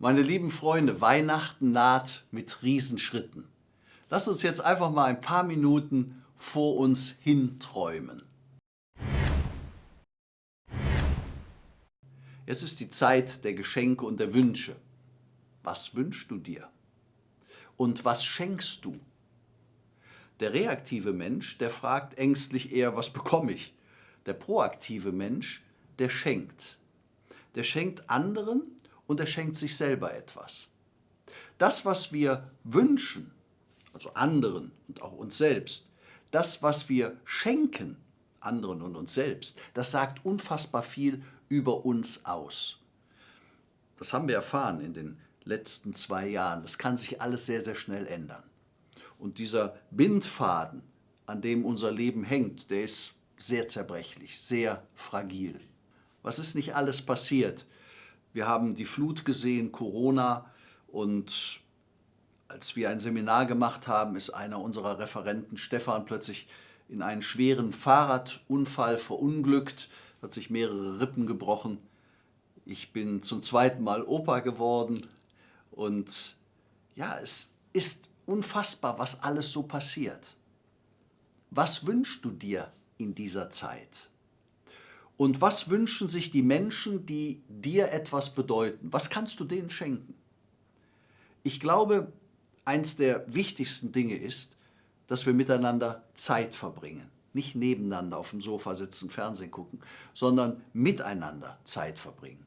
Meine lieben Freunde, Weihnachten naht mit Riesenschritten. Lass uns jetzt einfach mal ein paar Minuten vor uns hinträumen. Jetzt ist die Zeit der Geschenke und der Wünsche. Was wünschst du dir? Und was schenkst du? Der reaktive Mensch, der fragt ängstlich eher, was bekomme ich? Der proaktive Mensch, der schenkt. Der schenkt anderen und er schenkt sich selber etwas. Das, was wir wünschen, also anderen und auch uns selbst, das, was wir schenken, anderen und uns selbst, das sagt unfassbar viel über uns aus. Das haben wir erfahren in den letzten zwei Jahren. Das kann sich alles sehr, sehr schnell ändern. Und dieser Bindfaden, an dem unser Leben hängt, der ist sehr zerbrechlich, sehr fragil. Was ist nicht alles passiert? Wir haben die Flut gesehen, Corona und als wir ein Seminar gemacht haben, ist einer unserer Referenten, Stefan, plötzlich in einen schweren Fahrradunfall verunglückt, hat sich mehrere Rippen gebrochen. Ich bin zum zweiten Mal Opa geworden und ja, es ist unfassbar, was alles so passiert. Was wünschst du dir in dieser Zeit? Und was wünschen sich die Menschen, die dir etwas bedeuten? Was kannst du denen schenken? Ich glaube, eins der wichtigsten Dinge ist, dass wir miteinander Zeit verbringen. Nicht nebeneinander auf dem Sofa sitzen, Fernsehen gucken, sondern miteinander Zeit verbringen.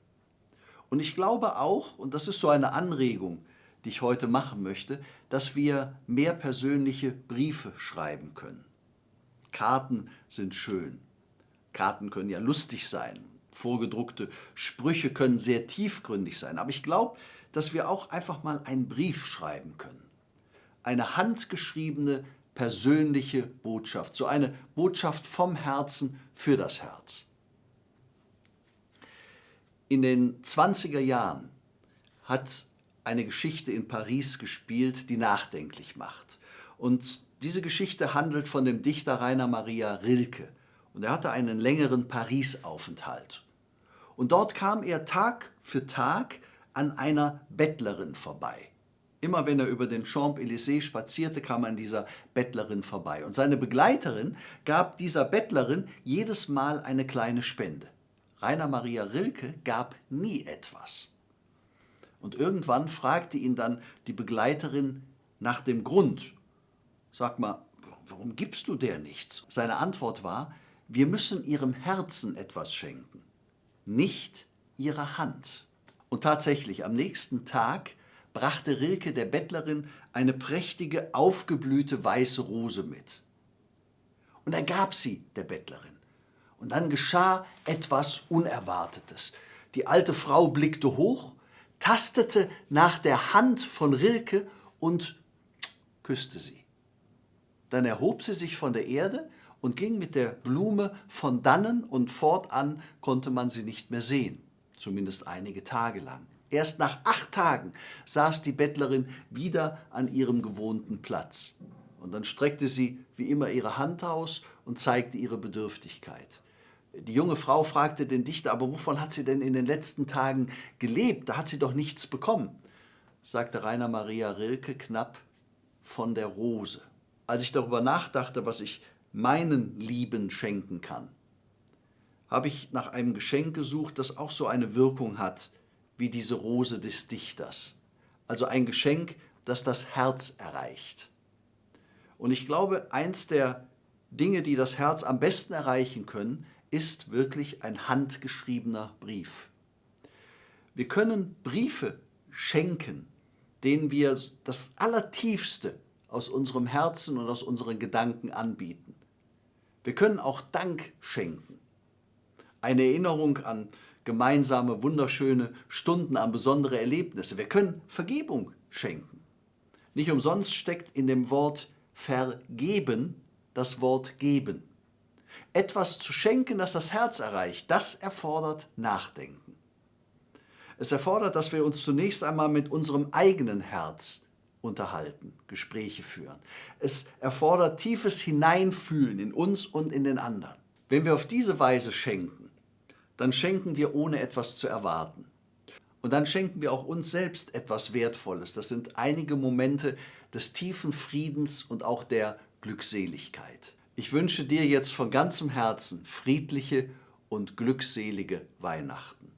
Und ich glaube auch, und das ist so eine Anregung, die ich heute machen möchte, dass wir mehr persönliche Briefe schreiben können. Karten sind schön. Karten können ja lustig sein. Vorgedruckte Sprüche können sehr tiefgründig sein. Aber ich glaube, dass wir auch einfach mal einen Brief schreiben können. Eine handgeschriebene, persönliche Botschaft. So eine Botschaft vom Herzen für das Herz. In den 20er Jahren hat eine Geschichte in Paris gespielt, die nachdenklich macht. Und diese Geschichte handelt von dem Dichter Rainer Maria Rilke. Und er hatte einen längeren Paris-Aufenthalt. Und dort kam er Tag für Tag an einer Bettlerin vorbei. Immer wenn er über den Champs-Élysées spazierte, kam er an dieser Bettlerin vorbei. Und seine Begleiterin gab dieser Bettlerin jedes Mal eine kleine Spende. Rainer Maria Rilke gab nie etwas. Und irgendwann fragte ihn dann die Begleiterin nach dem Grund. Sag mal, warum gibst du der nichts? Seine Antwort war, wir müssen ihrem Herzen etwas schenken, nicht ihrer Hand. Und tatsächlich, am nächsten Tag brachte Rilke der Bettlerin eine prächtige, aufgeblühte weiße Rose mit. Und er gab sie der Bettlerin. Und dann geschah etwas Unerwartetes. Die alte Frau blickte hoch tastete nach der Hand von Rilke und küsste sie. Dann erhob sie sich von der Erde und ging mit der Blume von dannen und fortan konnte man sie nicht mehr sehen, zumindest einige Tage lang. Erst nach acht Tagen saß die Bettlerin wieder an ihrem gewohnten Platz. Und dann streckte sie wie immer ihre Hand aus und zeigte ihre Bedürftigkeit. Die junge Frau fragte den Dichter, aber wovon hat sie denn in den letzten Tagen gelebt? Da hat sie doch nichts bekommen. Sagte Rainer Maria Rilke knapp von der Rose. Als ich darüber nachdachte, was ich meinen Lieben schenken kann, habe ich nach einem Geschenk gesucht, das auch so eine Wirkung hat wie diese Rose des Dichters. Also ein Geschenk, das das Herz erreicht. Und ich glaube, eins der Dinge, die das Herz am besten erreichen können, ist wirklich ein handgeschriebener Brief. Wir können Briefe schenken, denen wir das Allertiefste aus unserem Herzen und aus unseren Gedanken anbieten. Wir können auch Dank schenken. Eine Erinnerung an gemeinsame, wunderschöne Stunden, an besondere Erlebnisse. Wir können Vergebung schenken. Nicht umsonst steckt in dem Wort vergeben das Wort geben. Etwas zu schenken, das das Herz erreicht, das erfordert Nachdenken. Es erfordert, dass wir uns zunächst einmal mit unserem eigenen Herz unterhalten, Gespräche führen. Es erfordert tiefes Hineinfühlen in uns und in den anderen. Wenn wir auf diese Weise schenken, dann schenken wir ohne etwas zu erwarten. Und dann schenken wir auch uns selbst etwas Wertvolles. Das sind einige Momente des tiefen Friedens und auch der Glückseligkeit. Ich wünsche dir jetzt von ganzem Herzen friedliche und glückselige Weihnachten.